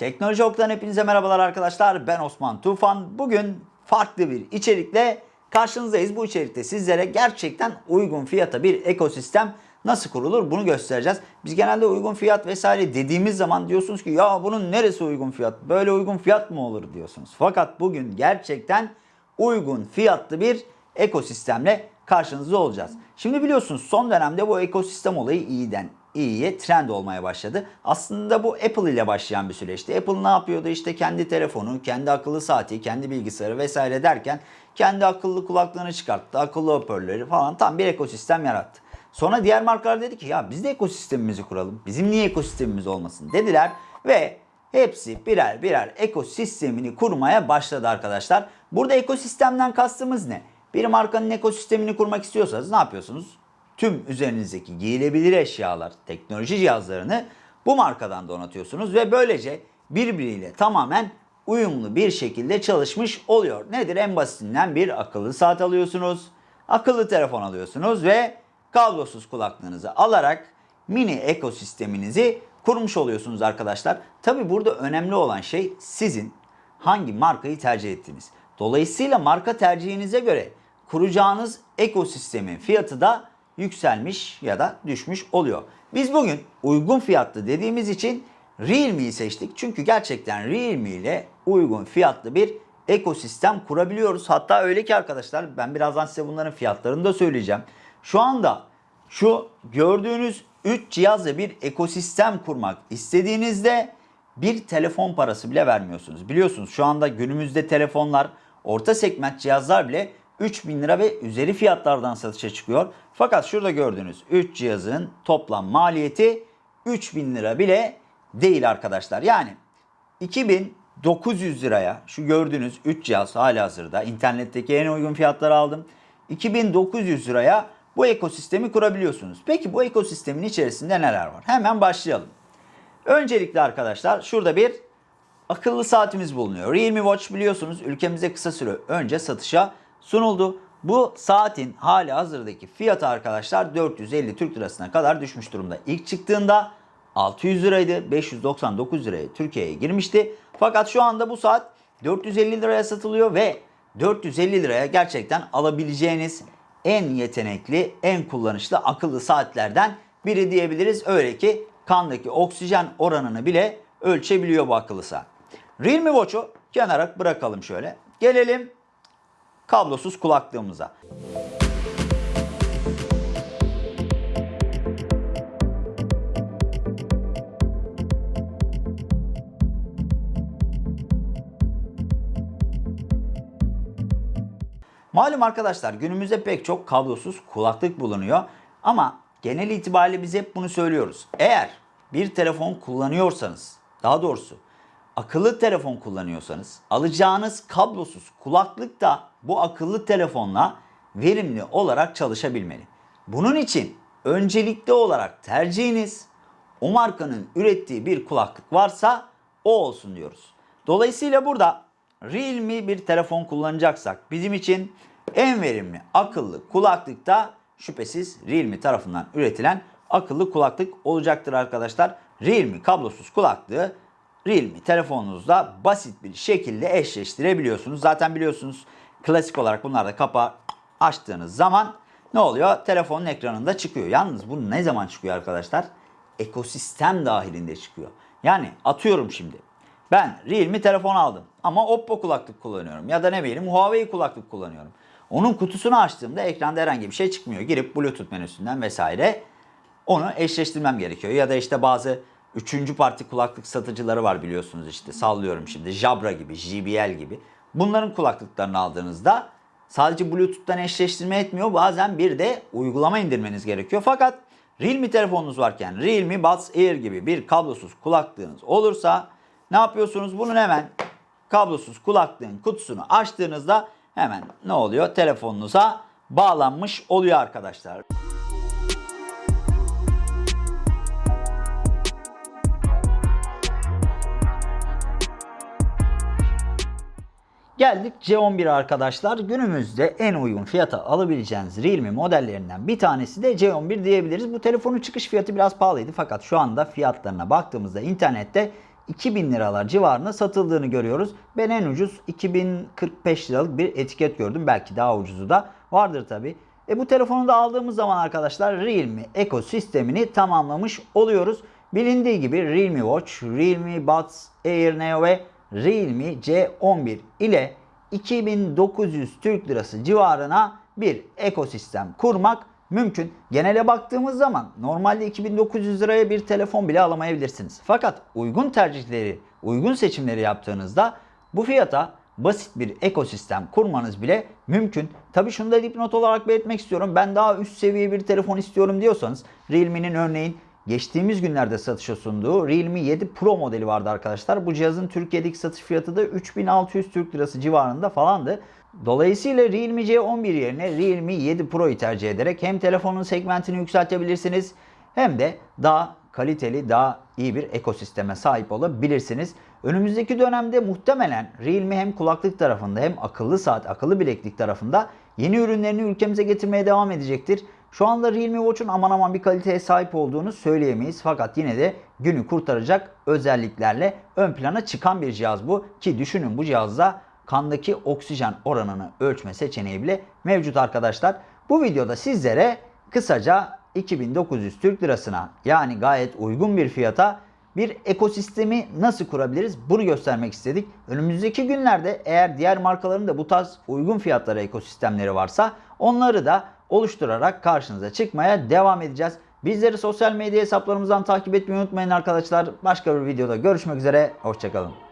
Teknoloji Ok'tan hepinize merhabalar arkadaşlar. Ben Osman Tufan. Bugün farklı bir içerikle karşınızdayız. Bu içerikte sizlere gerçekten uygun fiyata bir ekosistem nasıl kurulur bunu göstereceğiz. Biz genelde uygun fiyat vesaire dediğimiz zaman diyorsunuz ki ya bunun neresi uygun fiyat? Böyle uygun fiyat mı olur diyorsunuz. Fakat bugün gerçekten uygun fiyatlı bir ekosistemle karşınızda olacağız. Şimdi biliyorsunuz son dönemde bu ekosistem olayı iyiden iyiye trend olmaya başladı. Aslında bu Apple ile başlayan bir süreçti. Apple ne yapıyordu? İşte kendi telefonu, kendi akıllı saati, kendi bilgisayarı vesaire derken kendi akıllı kulaklığını çıkarttı, akıllı hoparlörleri falan tam bir ekosistem yarattı. Sonra diğer markalar dedi ki ya biz de ekosistemimizi kuralım. Bizim niye ekosistemimiz olmasın dediler ve hepsi birer birer ekosistemini kurmaya başladı arkadaşlar. Burada ekosistemden kastımız ne? Bir markanın ekosistemini kurmak istiyorsanız ne yapıyorsunuz? Tüm üzerinizdeki giyilebilir eşyalar, teknoloji cihazlarını bu markadan donatıyorsunuz ve böylece birbiriyle tamamen uyumlu bir şekilde çalışmış oluyor. Nedir? En basitinden bir akıllı saat alıyorsunuz, akıllı telefon alıyorsunuz ve kablosuz kulaklığınızı alarak mini ekosisteminizi kurmuş oluyorsunuz arkadaşlar. Tabi burada önemli olan şey sizin hangi markayı tercih ettiğiniz. Dolayısıyla marka tercihinize göre kuracağınız ekosistemin fiyatı da yükselmiş ya da düşmüş oluyor. Biz bugün uygun fiyatlı dediğimiz için Realme'yi seçtik. Çünkü gerçekten Realme ile uygun fiyatlı bir ekosistem kurabiliyoruz. Hatta öyle ki arkadaşlar ben birazdan size bunların fiyatlarını da söyleyeceğim. Şu anda şu gördüğünüz 3 cihazla bir ekosistem kurmak istediğinizde bir telefon parası bile vermiyorsunuz. Biliyorsunuz şu anda günümüzde telefonlar orta segment cihazlar bile 3000 lira ve üzeri fiyatlardan satışa çıkıyor. Fakat şurada gördüğünüz 3 cihazın toplam maliyeti 3000 lira bile değil arkadaşlar. Yani 2900 liraya şu gördüğünüz 3 cihaz hala hazırda internetteki en uygun fiyatları aldım. 2900 liraya bu ekosistemi kurabiliyorsunuz. Peki bu ekosistemin içerisinde neler var? Hemen başlayalım. Öncelikle arkadaşlar şurada bir akıllı saatimiz bulunuyor. Realme Watch biliyorsunuz ülkemize kısa süre önce satışa sunuldu. Bu saatin hali hazırdaki fiyatı arkadaşlar 450 Türk Lirasına kadar düşmüş durumda. İlk çıktığında 600 liraydı. 599 liraya Türkiye'ye girmişti. Fakat şu anda bu saat 450 liraya satılıyor ve 450 liraya gerçekten alabileceğiniz en yetenekli, en kullanışlı akıllı saatlerden biri diyebiliriz. Öyle ki kandaki oksijen oranını bile ölçebiliyor bu akıllı saat. Realme Watch'u kenara bırakalım şöyle. Gelelim kablosuz kulaklığımıza. Malum arkadaşlar günümüzde pek çok kablosuz kulaklık bulunuyor. Ama genel itibariyle biz hep bunu söylüyoruz. Eğer bir telefon kullanıyorsanız, daha doğrusu akıllı telefon kullanıyorsanız alacağınız kablosuz kulaklık da bu akıllı telefonla verimli olarak çalışabilmeli. Bunun için öncelikli olarak tercihiniz o markanın ürettiği bir kulaklık varsa o olsun diyoruz. Dolayısıyla burada Realme bir telefon kullanacaksak bizim için en verimli akıllı kulaklık da şüphesiz Realme tarafından üretilen akıllı kulaklık olacaktır arkadaşlar. Realme kablosuz kulaklığı Realme telefonunuzda basit bir şekilde eşleştirebiliyorsunuz. Zaten biliyorsunuz klasik olarak bunlar da kapağı açtığınız zaman ne oluyor? Telefonun ekranında çıkıyor. Yalnız bu ne zaman çıkıyor arkadaşlar? Ekosistem dahilinde çıkıyor. Yani atıyorum şimdi. Ben Realme telefon aldım ama Oppo kulaklık kullanıyorum ya da ne bileyim Huawei kulaklık kullanıyorum. Onun kutusunu açtığımda ekranda herhangi bir şey çıkmıyor. Girip Bluetooth menüsünden vesaire onu eşleştirmem gerekiyor. Ya da işte bazı üçüncü parti kulaklık satıcıları var biliyorsunuz işte sallıyorum şimdi Jabra gibi, JBL gibi. Bunların kulaklıklarını aldığınızda sadece Bluetooth'tan eşleştirme etmiyor. Bazen bir de uygulama indirmeniz gerekiyor. Fakat Realme telefonunuz varken Realme Buds Air gibi bir kablosuz kulaklığınız olursa ne yapıyorsunuz? Bunun hemen kablosuz kulaklığın kutusunu açtığınızda hemen ne oluyor? Telefonunuza bağlanmış oluyor arkadaşlar. Geldik C11 arkadaşlar. Günümüzde en uygun fiyata alabileceğiniz Realme modellerinden bir tanesi de C11 diyebiliriz. Bu telefonun çıkış fiyatı biraz pahalıydı fakat şu anda fiyatlarına baktığımızda internette 2000 liralar civarında satıldığını görüyoruz. Ben en ucuz 2045 liralık bir etiket gördüm. Belki daha ucuzu da vardır tabi. E bu telefonu da aldığımız zaman arkadaşlar Realme ekosistemini tamamlamış oluyoruz. Bilindiği gibi Realme Watch, Realme Buds Air Neo ve Realme C11 ile 2900 Türk Lirası civarına bir ekosistem kurmak mümkün. Genele baktığımız zaman normalde 2900 liraya bir telefon bile alamayabilirsiniz. Fakat uygun tercihleri, uygun seçimleri yaptığınızda bu fiyata basit bir ekosistem kurmanız bile mümkün. Tabi şunu da dipnot olarak belirtmek istiyorum. Ben daha üst seviye bir telefon istiyorum diyorsanız Realme'nin örneğin geçtiğimiz günlerde satışa sunduğu Realme 7 Pro modeli vardı arkadaşlar. Bu cihazın Türkiye'deki satış fiyatı da 3600 Türk Lirası civarında falandı. Dolayısıyla Realme C11 yerine Realme 7 Pro'yu tercih ederek hem telefonun segmentini yükseltebilirsiniz hem de daha kaliteli, daha iyi bir ekosisteme sahip olabilirsiniz. Önümüzdeki dönemde muhtemelen Realme hem kulaklık tarafında hem akıllı saat, akıllı bileklik tarafında yeni ürünlerini ülkemize getirmeye devam edecektir. Şu anda Realme Watch'un aman aman bir kaliteye sahip olduğunu söyleyemeyiz. Fakat yine de günü kurtaracak özelliklerle ön plana çıkan bir cihaz bu. Ki düşünün bu cihazda kandaki oksijen oranını ölçme seçeneği bile mevcut arkadaşlar. Bu videoda sizlere kısaca 2900 Türk Lirasına yani gayet uygun bir fiyata bir ekosistemi nasıl kurabiliriz bunu göstermek istedik. Önümüzdeki günlerde eğer diğer markaların da bu tarz uygun fiyatlara ekosistemleri varsa onları da oluşturarak karşınıza çıkmaya devam edeceğiz. Bizleri sosyal medya hesaplarımızdan takip etmeyi unutmayın arkadaşlar. Başka bir videoda görüşmek üzere. Hoşçakalın.